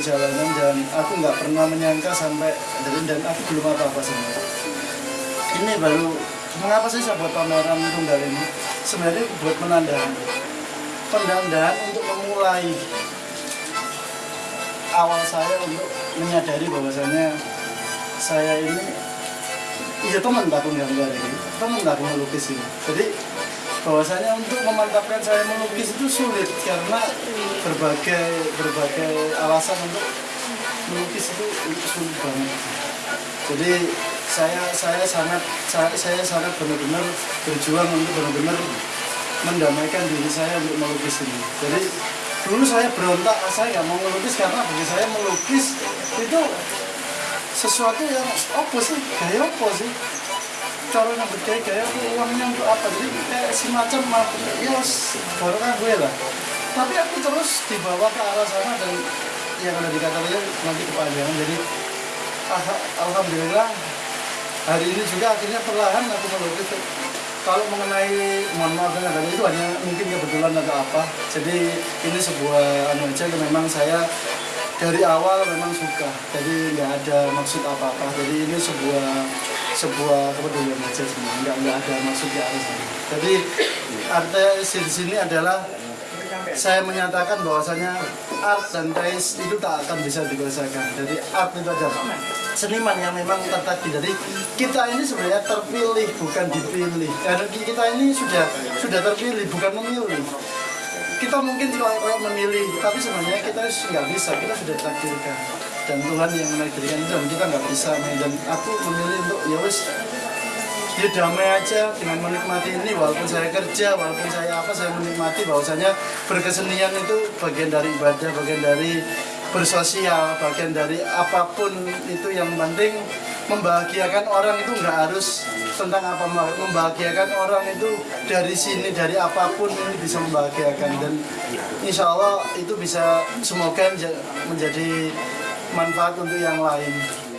perjalanan dan aku nggak pernah menyangka sampai dan, dan aku belum apa-apa sebenarnya. Ini baru mengapa sih saya buat pameran tunggal ini? Sebenarnya buat menandakan pendandahan untuk memulai awal saya untuk menyadari bahwasanya saya ini iya teman takut gambar ini teman takut melukis ini jadi bahwasanya untuk memantapkan saya melukis itu sulit karena berbagai berbagai alasan untuk melukis itu, itu sulit banget. Jadi saya saya sangat saya, saya sangat benar-benar berjuang untuk benar-benar mendamaikan diri saya untuk melukis ini. Jadi dulu saya berontak saya nggak mau melukis karena bagi saya melukis itu sesuatu yang apa sih? Gaya apa sih cara yang bergaya-gaya uangnya untuk apa? Jadi kayak semacam ya baru kan gue lah. Tapi aku terus dibawa ke arah sana dan yang ada dikatakan nanti kepanjangan. Jadi ah, alhamdulillah hari ini juga akhirnya perlahan aku melukis kalau mengenai mohon maaf dan itu hanya mungkin kebetulan atau apa. Jadi ini sebuah anu aja memang saya dari awal memang suka. Jadi nggak ada maksud apa-apa. Jadi ini sebuah sebuah kepedulian aja sebenarnya nggak nggak ada maksud ke arah sana jadi arti di sini adalah saya menyatakan bahwasanya art dan taste itu tak akan bisa dibiasakan. Jadi art itu adalah seniman yang memang tertati. Jadi kita ini sebenarnya terpilih bukan dipilih. Karena kita ini sudah sudah terpilih bukan memilih. Kita mungkin kalau memilih, tapi sebenarnya kita nggak bisa. Kita sudah takdirkan dan Tuhan yang menakdirkan itu. Dan kita nggak bisa. Dan aku memilih untuk ya wis dia damai aja dengan menikmati ini. Walaupun saya kerja walaupun saya apa saya menikmati bahwasanya berkesenian itu bagian dari ibadah bagian dari bersosial bagian dari apa pun itu yang penting membahagiakan orang itu nggak harus tentang apa membahagiakan orang itu dari sini dari apa pun ini bisa membahagiakan. Dan insya Allah itu bisa semoga menjadi manfaat untuk yang lain.